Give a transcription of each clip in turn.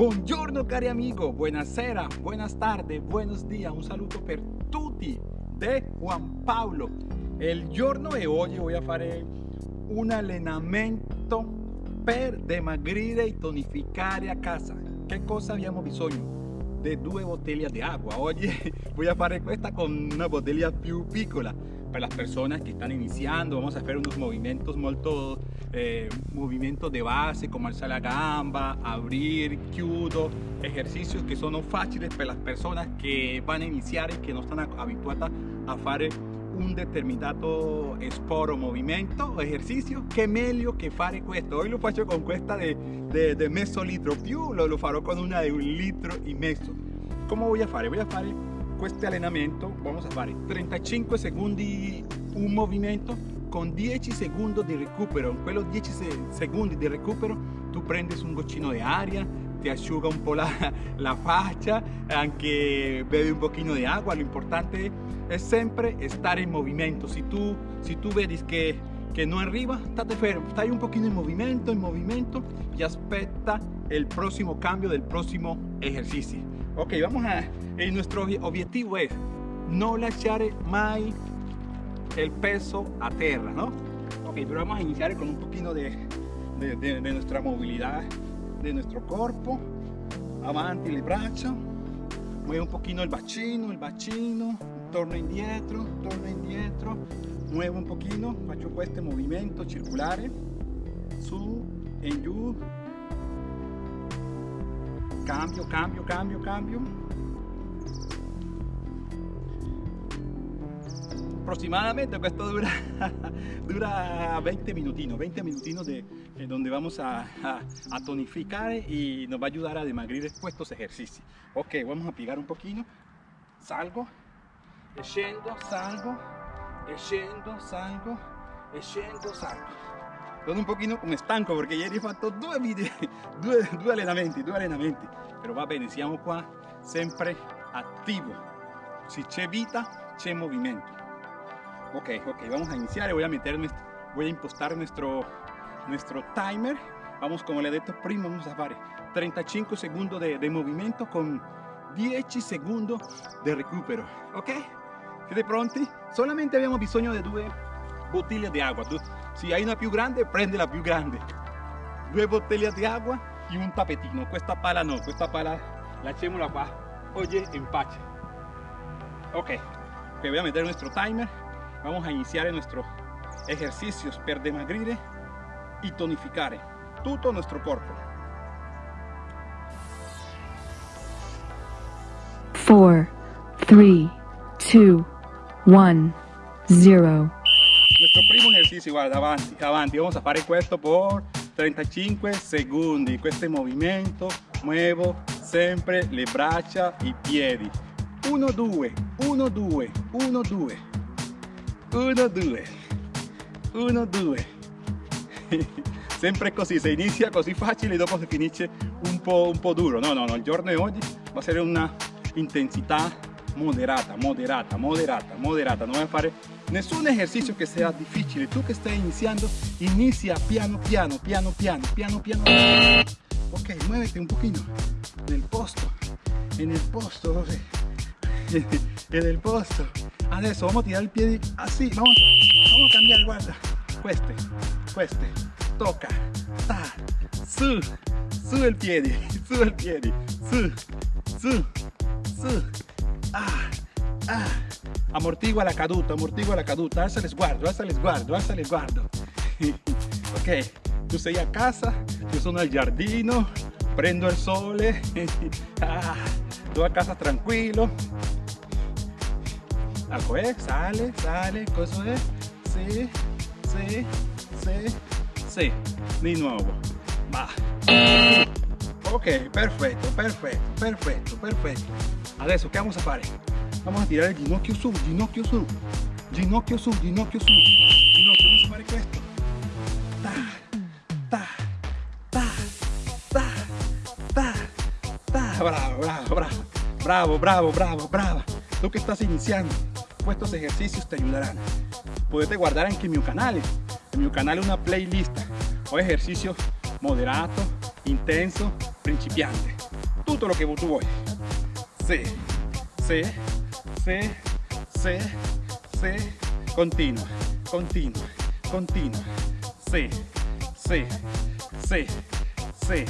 Buongiorno cari amigo, buenas tardes, buenos días, un saludo per tutti de Juan Pablo. Il giorno e oggi voy a fare un allenamento per dimagrire e tonificare a casa. Che cosa abbiamo bisogno? De due bottiglie di acqua. Oggi voy a fare questa con una bottiglia più piccola. Para las personas que están iniciando, vamos a hacer unos movimientos molto, eh, movimientos de base como alzar la gamba, abrir, chiudo, ejercicios que son fáciles para las personas que van a iniciar y que no están habituadas a hacer un determinato sport o o ejercicio che meglio che fare questo oggi lo faccio con questa de, de, de mezzo litro. Più lo, lo farò con una de un litro y mezzo come voy a fare? voy a fare questo allenamento vamos a fare 35 secondi un movimento con 10 secondi di recupero in quello 10 secondi di recupero tu prendi un goccino di aria ti asciuga un po' la, la faccia anche bevi un pochino di acqua lo importante è sempre stare in movimento si tu, si tu vedi che, che non arriva state fermo stai un pochino in movimento in movimento y aspetta el próximo cambio del próximo ejercicio ok vamos a y nuestro objetivo es no lasciare mai el peso a tierra no ok pero vamos a iniciar con un poquito de, de, nuestra movilidad de nuestro cuerpo. Avanti le braccia mueve un poquito el bacino el bacino torno indietro torno indietro muevo un poquito faccio questo movimento circolare su e giù cambio cambio cambio cambio. Aproximadamente esto dura dura 20 minutinos 20 minutinos de eh, donde vamos a, tonificar y nos va a ayudar a demagrir estos ejercicios. Ok vamos a pigar un poquito. Salgo. Scendo salgo. Scendo salgo. Scendo salgo sono un pochino come stanco perché ieri ho fatto due video due, due allenamenti due allenamenti però va bene siamo qua sempre attivo si c'è vita c'è movimento ok ok vamos a iniciar. Voy a meter voy a impostar nuestro nuestro timer. Vamos como le dicho prima vamos a fare 35 secondi de, de movimento con 10 secondi di recupero. Ok. Siete pronti solamente abbiamo bisogno di due bottiglie di acqua se hai una più grande prendi la più grande. Due bottiglie di acqua y un tapetino. Questa pala no questa pala. Lasciamola qua oye in pace ok ok voy a meter nuestro timer. Vamos a iniciar nuestros ejercicios per dimagrire y tonificare todo nuestro cuerpo. 4, 3, 2, 1, 0. Ejercicio, guarda, avanti, avanti. Vamos a fare questo por 35 secondi. Questo movimento, muevo sempre le braccia, i piedi. 1, 2, 1, 2, 1, 2. 1, 2. 1, 2. sempre così, si inizia così facile e dopo si finisce un po', un po' duro. No, no, no, il giorno di oggi va a essere una intensità moderata, moderata, moderata, moderata. Non vai a fare nessun esercizio che sia difficile. Tu che stai iniziando, inizia piano piano, piano piano, piano piano. Ok, muévete un pochino nel posto, en el posto, en el posto. Adesso vamos a tirar il piede así, vamos, vamos a cambiare, guarda. Queste, queste, tocca, ta, su, su il piede, su il piede, su, su, su, ah, ah. Amortigua la caduta, amortigua la caduta, alza il sguardo, alza il sguardo, alza il sguardo. ok, tu sei a casa, io sono al giardino, prendo il sole, ah, a casa tranquillo. Ecco, eh, sale, sale, cosa è? Sì, sì, sì, sì, di nuovo, va. Ok, perfetto, perfetto, perfetto, perfetto. Adesso che vamos a fare? Vamos a tirare il ginocchio su, ginocchio su, ginocchio su, ginocchio su, ginocchio, vamos a fare questo. Ta, ta, ta, ta, ta, ta. Bravo, bravo, bravo, bravo, bravo, bravo, bravo. Tú que estás iniciando, estos ejercicios te ayudarán. Puedes guardar anche il mio canale, il mio canale una playlist o ejercicios moderato, intenso, principiante. tutto lo che tu vuoi. Sì, sì, sì, sì, sì. Continua, continua, continua. Sì, sì, sì, sì.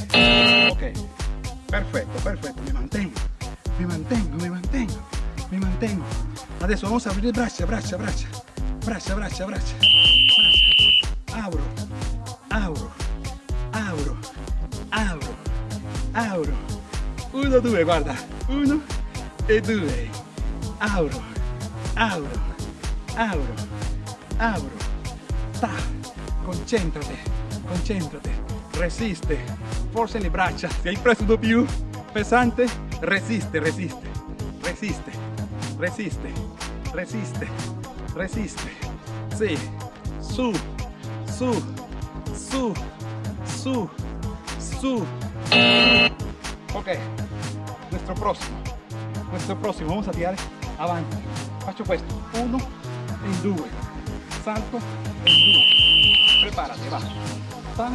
Ok, perfetto, perfetto. Mi mantengo, mi mantengo, mi mantengo, mi mantengo. Adesso vamos a aprire braccia, braccia, braccia. Braccia, braccia, braccia. Abro, apro, apro, apro, apro. Uno, due, guarda. Uno e due. Apro, apro, apro, apro. Ta. Concentrate, concentrate. Resiste. Forse le braccia. Se hai preso uno più pesante, resiste, resiste, resiste, resiste, resiste, resiste. Sì. Su, su, su, su, su. Ok, nuestro próximo, nuestro próximo, vamos a tirar avanti. Faccio questo, uno e due, salto e due. Preparati, va. Ta,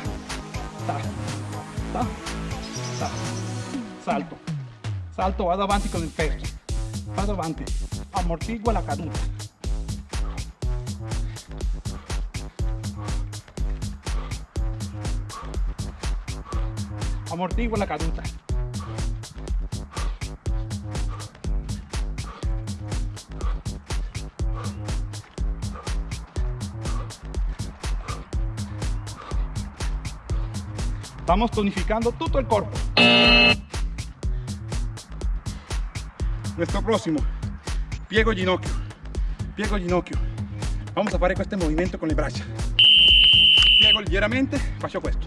ta, ta, ta. Salto, salto, vado avanti con il peso. Vado avanti, ammortigua la caduta. amortigua la caduta. Estamos tonificando todo el cuerpo. Nuestro próximo, piego ginocchio, piego ginocchio. Vamos a fare este movimiento con le braccia. Piego leggermente, faccio questo.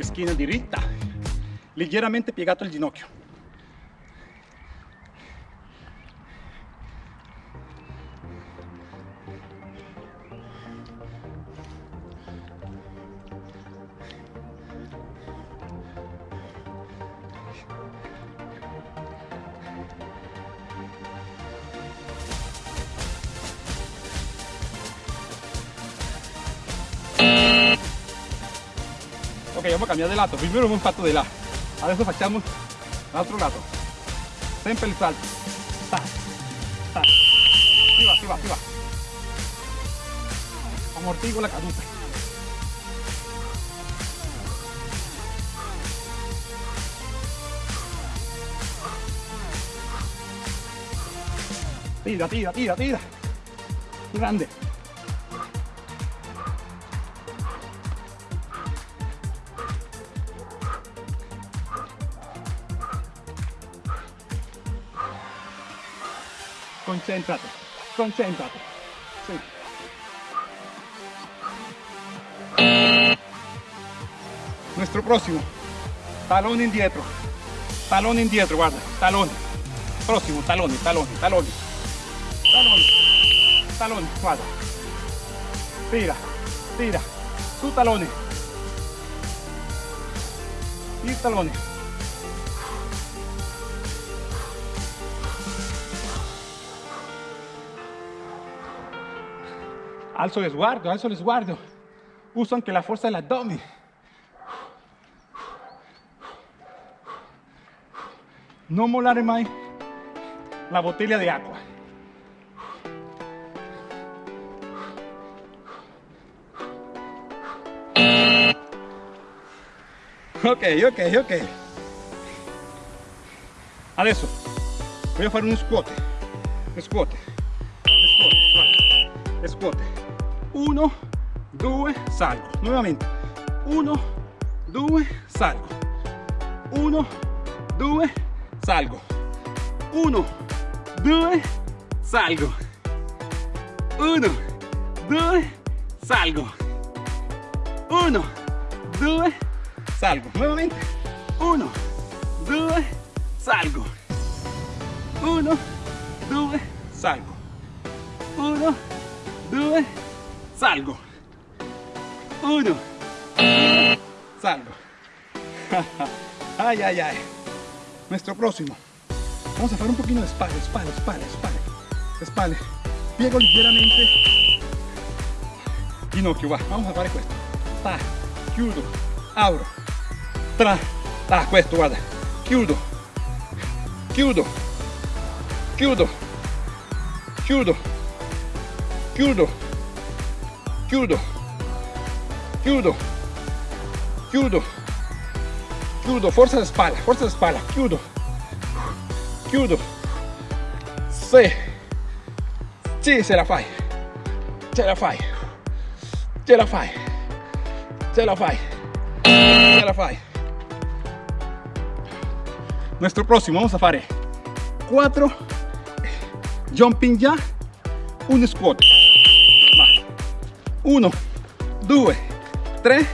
Schiena diritta, leggermente piegato il ginocchio. Vamos a cambiare di lato. Primero abbiamo fatto di là. Adesso facciamo l'altro lato. Sempre il salto. Ta, ta. Si va, si va, si va. Amortigo la caduta. Tira, tira, tira, tira. Grande. Concéntrate, concéntrate. Sí. Nuestro próximo, talón indietro, talón indietro, guarda, talón. Próximo, talón, talón, talón. Talón, talón, guarda. Tira, tira, su talones. Y talones. Alzo lo sguardo, alzo lo sguardo, uso anche la forza dell'addome. Non mollare mai la bottiglia di acqua. Ok, ok, ok. Adesso voglio fare uno scuote. Scuote. Scuote. Scuote. 1, 2, salgo. Nuevamente. 1, 2, salgo. 1, 2, salgo. 1, 2, salgo. 1, 2, salgo. 1, 2, salgo. Nuevamente. 1, 2, salgo. 1, 2, salgo. 1, 2, salgo. Uno, salgo. ay, ay, ay. Nuestro próximo. Vamos a hacer un poquito de espalda, espalda, espalda, espalda. Espalda. Piego ligeramente. Ginocchio, va. Vamos a hacer esto. ta, chiudo, apro, tra, ta, questo guarda, chiudo, chiudo, chiudo, chiudo, chiudo, judo, judo, judo, judo, fuerza de espalda, fuerza de espalda, judo, judo, sí, sí, se la fai, se la fai, se la fai, se la fai, se la fai. Nuestro próximo, vamos a fare 4 jumping ya, un squat. 1, 2, 3,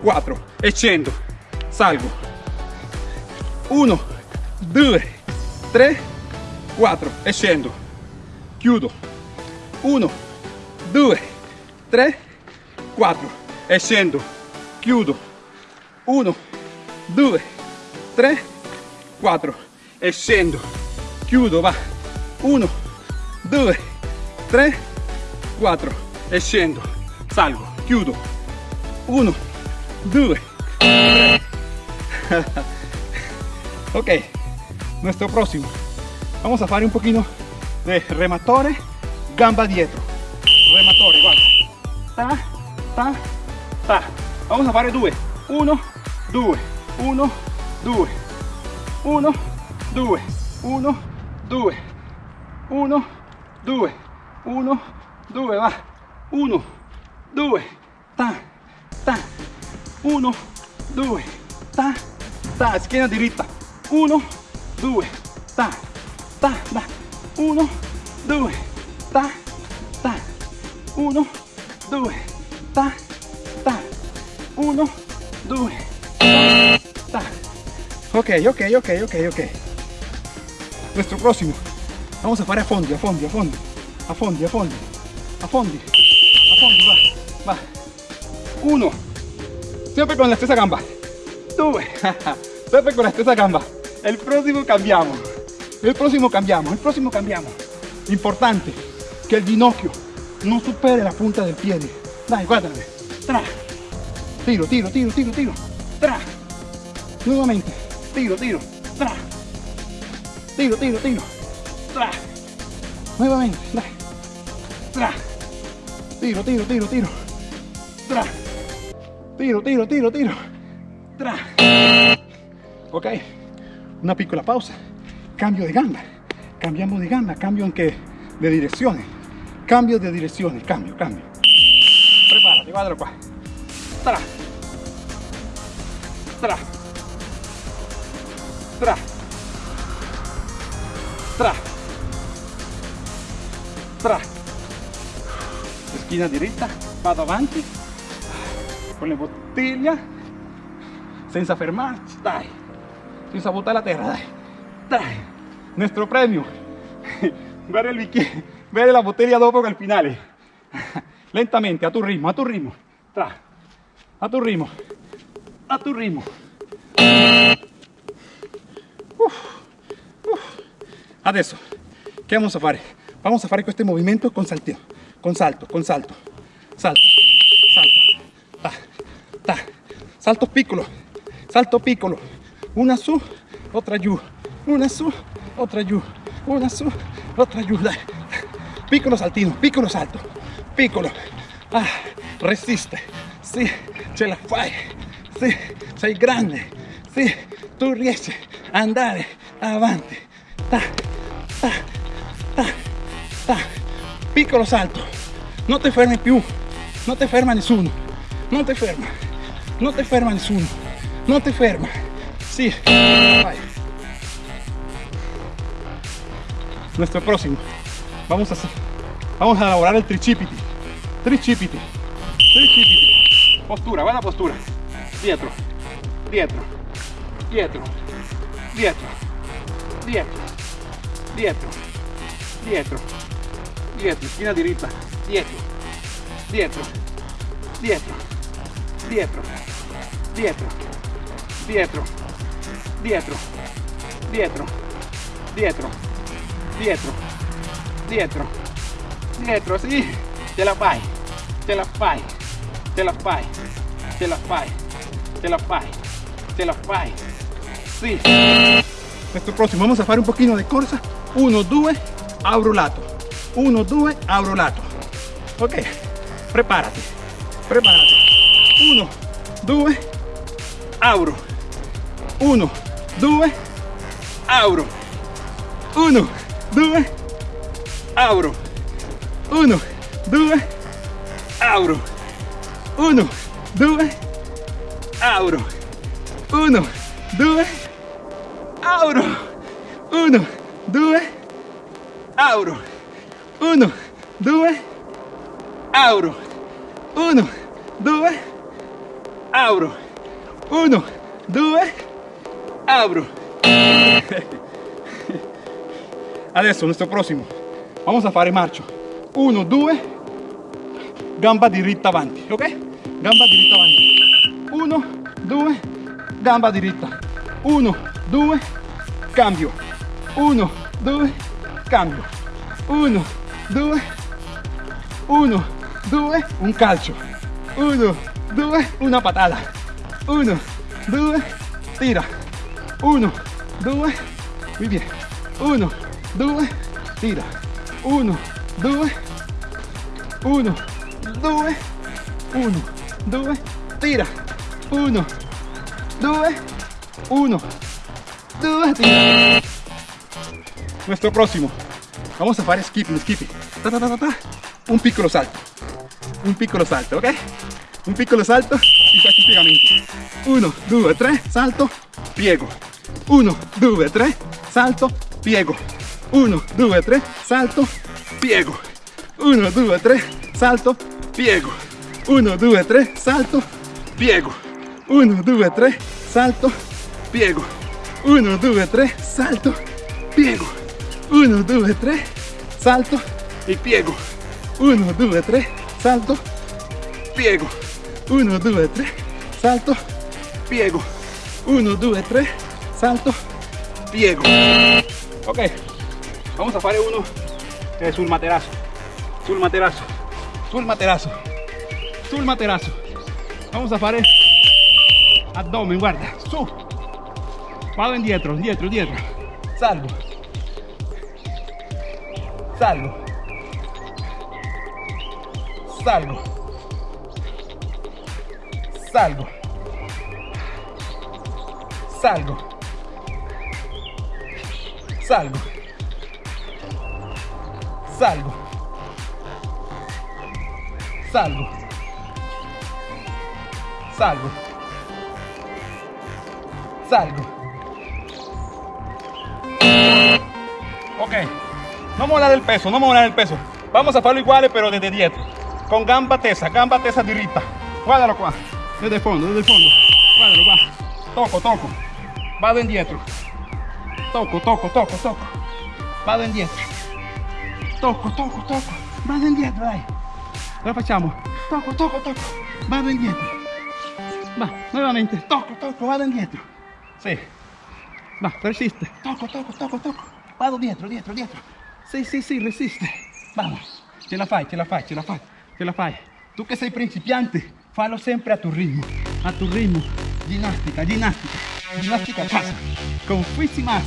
4 e scendo, salgo. 1, 2, 3, 4 e scendo, chiudo. 1, 2, 3, 4 e scendo, chiudo. 1, 2, 3, 4 e scendo, chiudo, va. 1, 2, 3, 4 e scendo, salgo, chiudo. 1, 2, 3. ok, nuestro próximo. Vamos a fare un poquito de rematore, gamba dietro. Rematore, guarda. Ta, ta, ta. Vamos a fare due. 1, 2, 1, 2, 1, 2, 1, 2, 1, 2, 1, 2, va. 1, 2, ta, ta. 1, 2, ta, ta. Schiena diritta. 1, 2, ta, ta, ta. 1, 2, ta, ta. 1, 2, ta, ta. 1, 2, ta. Ok, ok, ok, ok, ok. Nuestro próximo. Vamos a fare a fondi, a fondi, a fondi. A fondi, a fondi. A fondi. Va. Uno. Siempre con la stessa gamba. Due. Siempre con la stessa gamba. El próximo cambiamos. El próximo cambiamos. El próximo cambiamos. Importante que el ginocchio no supere la punta del pie. Dai, guárdame. Tra. Tiro, tiro, tiro, tiro, tiro. Tra. Nuevamente. Tiro, tiro. Tra. Tiro, tiro, tiro. Tra. Nuevamente. Dai. Tra. Tiro, tiro, tiro, tiro. Tra. Tiro, tiro, tiro, tiro. Tra. Ok. Una piccola pausa. Cambio de gamba. Cambiamos de gamba. Cambio anche de direcciones. Cambio de direcciones. Cambio, cambio. Prepárate, guardalo qua. Tra. Tra. Tra. Tra. Tra. Schiena diritta, vado avanti con le bottiglie senza fermarci, dai, senza buttare la terra, dai, dai. Nuestro premio, bere il bicchiere, bere la bottiglia dopo al finale. Lentamente, a tu ritmo, a tu ritmo, tra, a tu ritmo, a tu ritmo. Adesso, che vamos a fare? Vamos a fare questo movimento con saltino, con salto, con salto, salto, salto, ta, ta, salto piccolo, salto piccolo, una su, otra giù, una su, otra giù, una su, otra dai, piccolo saltino, piccolo salto, piccolo, ah, resiste, sì, ce la fai, sì, sei grande, sì, tu riesci a andare avanti, ta, ta, ta, ta, piccolo salto, no te fermi più, non ti ferma nessuno, non ti ferma, non ti ferma nessuno, non ti ferma. Sì, vai. Nuestro próximo. Vamos a, vamos a elaborar el tricipiti. Tricipiti. Tricipiti. Postura, buena postura. Dietro, dietro, dietro, dietro, dietro, dietro, dietro, dietro, esquina diritta dietro, dietro, dietro, dietro, dietro, dietro, dietro, dietro, dietro, dietro, dietro, dietro, sì, ce la fai, ce la fai, ce la fai, ce la fai, ce la fai, ce la fai. Sì. Questo prossimo, vamos a fare un pochino di corsa. 1, 2, apro lato. 1, 2, apro lato. Ok, preparati, preparati. 1, 2, apro. 1, 2, apro. 1, 2, apro. 1, 2, apro. 1, 2, apro. 1, 2, apro. 1, 2, apro. 1, 2, Abro. Uno, due. Abro. Uno, due. Abro. Adesso, nuestro próximo. Vamos a fare marcio. Uno, due. Gamba diritta avanti, ok? Gamba diritta avanti. Uno, due. Gamba diritta. Uno, due. Cambio. Uno, due. Cambio. Uno, due. Uno, due, un calcio, uno, due, una patada. uno, due, tira, uno, due, muy bien, uno, due, tira, uno, due, uno, due, uno, due, tira, uno, due, uno, due, tira. Nuestro próximo, vamos a hacer skipping, skipping, ta, ta, ta, ta, ta. un piccolo salto. Un piccolo salto, ok? Un piccolo salto y questi piegamenti. 1, 2, 3, salto, piego. 1, 2, 3, salto, piego. 1, 2, 3, salto, piego. 1, 2, 3, salto, piego. 1, 2, 3, salto, piego. 1, 2, 3, salto, piego. 1, 2, 3, salto, piego. 1, 2, 3, salto y piego. 1, 2, 3, salto, piego. 1, 2, 3, salto, piego. 1, 2, 3, salto, piego. Ok, vamos a fare uno eh, sul materasso, sul materasso, sul materasso, sul materasso. Vamos a fare abdomen, guarda, su. Vado indietro, indietro, indietro. Salgo. Salgo salgo, salgo, salgo, salgo, salgo, salgo, salgo, salgo. Ok, no vamos a del peso, no vamos a del peso. Vamos a hacerlo iguales, pero desde 10. Con gamba tesa, gamba tesa diritta. Guardalo qua. Desde el fondo, desde el fondo. Guardalo qua. Toco, toco. Vado indietro. Toco, toco, toco, toco. Vado indietro. Toco, toco, toco. Vado indietro, dai. Lo facciamo. Toco, toco, toco. Vado indietro. Va, nuevamente. Toco, toco, vado indietro. Sì. Va, resiste. Toco, toco, toco, toco. Vado dietro, dietro, dietro. Sì, sì, sì, resiste. Vamos. Ce la fai, ce la fai, ce la fai, ce la fai. Tu che sei principiante, fallo sempre a tu ritmo. A tu ritmo. Ginnastica, ginnastica. Ginnastica a casa. Con Más.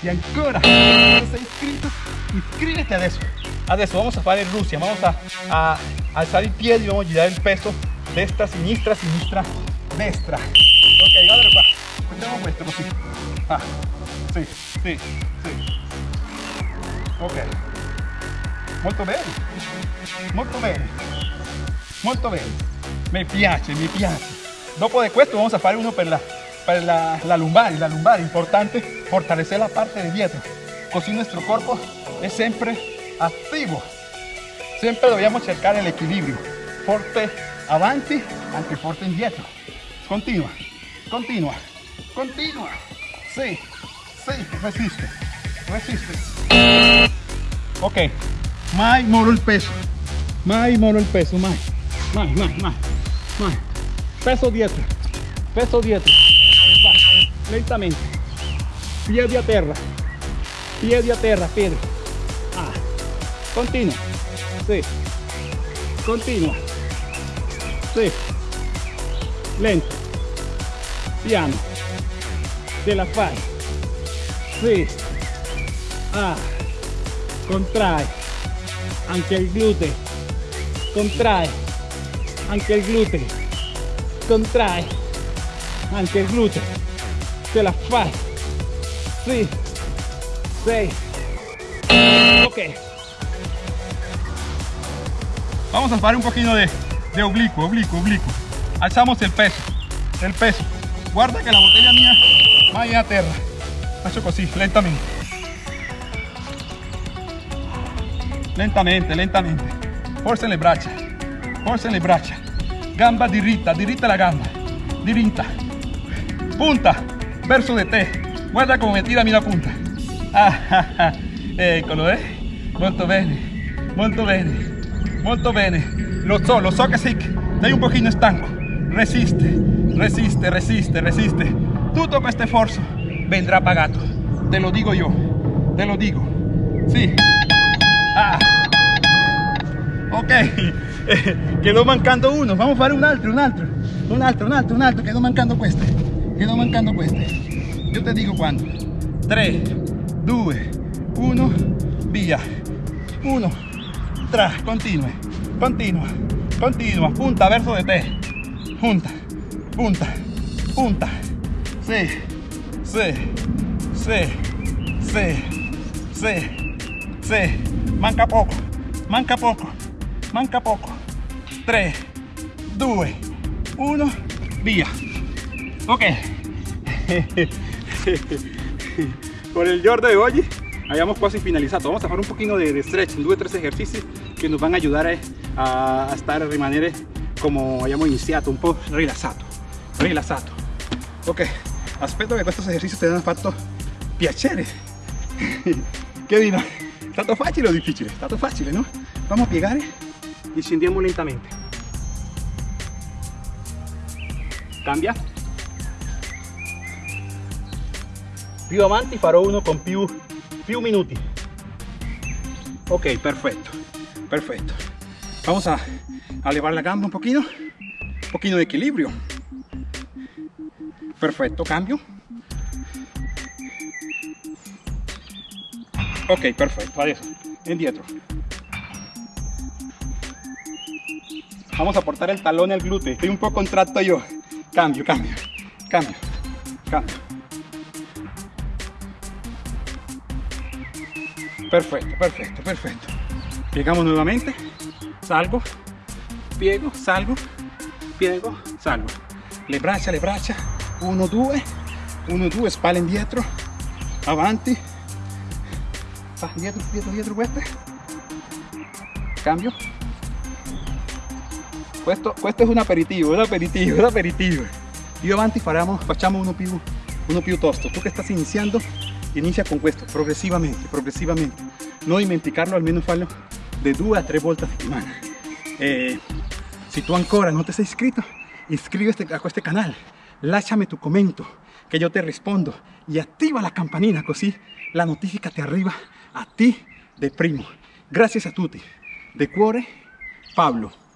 Y ancora, se sei iscritto, iscríbete adesso. Adesso vamos a fare Rusia. Vamos a, a alzar il piede y vamos a girar il peso destra, sinistra, sinistra, destra. Ok, guardalo qua. Facciamo questo così. Ah, sì, sì, sì. Ok. Molto bene. Molto bene. Molto bene. Mi piace, mi piace. Dopo de questo vamos a fare uno per la, per la, la lumbar. La lumbar, importante fortalecer la parte de dietro. Così nuestro cuerpo es siempre activo. Siempre dobbiamo cercare l'equilibrio. Forte avanti, anche forte indietro. Continua, continua, continua. Sí, sí, resiste, resiste. Ok, más moro el peso. Más moro el peso, más. Más, más, más. más. Peso dieta. Peso dieta. Va, lentamente. Pie de tierra. Pie de tierra, Pedro. Ah. Continua. Sí. Continua. Sí. Lento. Piano. de la fai. Sí. Ah. Contrae anche il gluteo, contrae, anche il gluteo, contrae, anche il gluteo, ce la fai, sì, sei, ok. Vamos a hacer un poquito de, oblicuo, oblicuo, oblicuo. Alzamos el peso, el peso. Guarda que la botella mía vaya a terra. Faccio così, lentamente. Lentamente, lentamente. Forza le braccia, forza le braccia. Gamba diritta, diritta la gamba. Diritta. Punta, verso de te. Guarda come tira la punta. Ah, ah, ah. Eccolo, eh. Molto bene, molto bene. Molto bene. Lo so, lo so que sei, sei un pochino stanco. Resiste, resiste, resiste, resiste. Tutto questo sforzo vendrá pagato. Te lo digo yo. Te lo digo. Sí. Ok. quedó mancando uno. Vamos a fare un altro, un altro. Un altro, un altro, un altro. Quedó mancando questo. Quedó mancando questo. Yo te digo cuándo. 3, 2, 1, via. 1, tra, continue, continua, continua, punta verso de te, punta, punta, punta, sí, sí, sí, sí, sí, sí, manca poco, manca poco, manca poco, 3, 2, 1, via, ok, por el giorno de hoy hayamos quasi finalizado. Vamos a hacer un poquito de, de stretching, due o tres ejercicios que nos van a ayudar a, a stare a rimanere come abbiamo iniziato, un po' rilassato, rilassato. Ok, aspetto che questi esercizi ti abbiano fatto piacere. che dico? Stato facile o difficile? È stato facile, no? Vamos a piegare e scendiamo lentamente. Cambia. Più avanti farò uno con più, più minuti. Ok, perfecto, perfecto. Vamos a, a elevar la gamba un poquito, un poquito de equilibrio. Perfecto, cambio. Ok, perfecto, adesso, indietro. Vamos a aportar el talón al glúteo, estoy un poco contracto yo. Cambio, cambio, cambio, cambio. Perfecto, perfecto, perfecto. Piegamos nuevamente, salgo, piego, salgo, piego, salgo. Le braccia, le braccia, 1, 2, 1, 2, spalle indietro, avanti, va dietro, dietro, dietro cambio. Questo, questo è un aperitivo, un aperitivo, un aperitivo. Io avanti faremo, facciamo uno più, uno più tosto. Tu che stai iniziando, inicia con questo, progresivamente, progresivamente. No dimenticarlo, almeno farlo de due a tre volte a settimana. Eh, si tu ancora non ti sei iscritto, iscriviti a questo canale, lasciami tu commento che io ti rispondo e attiva la campanina così la notifica ti arriva a ti de primo. Grazie a tutti. De cuore, Pablo.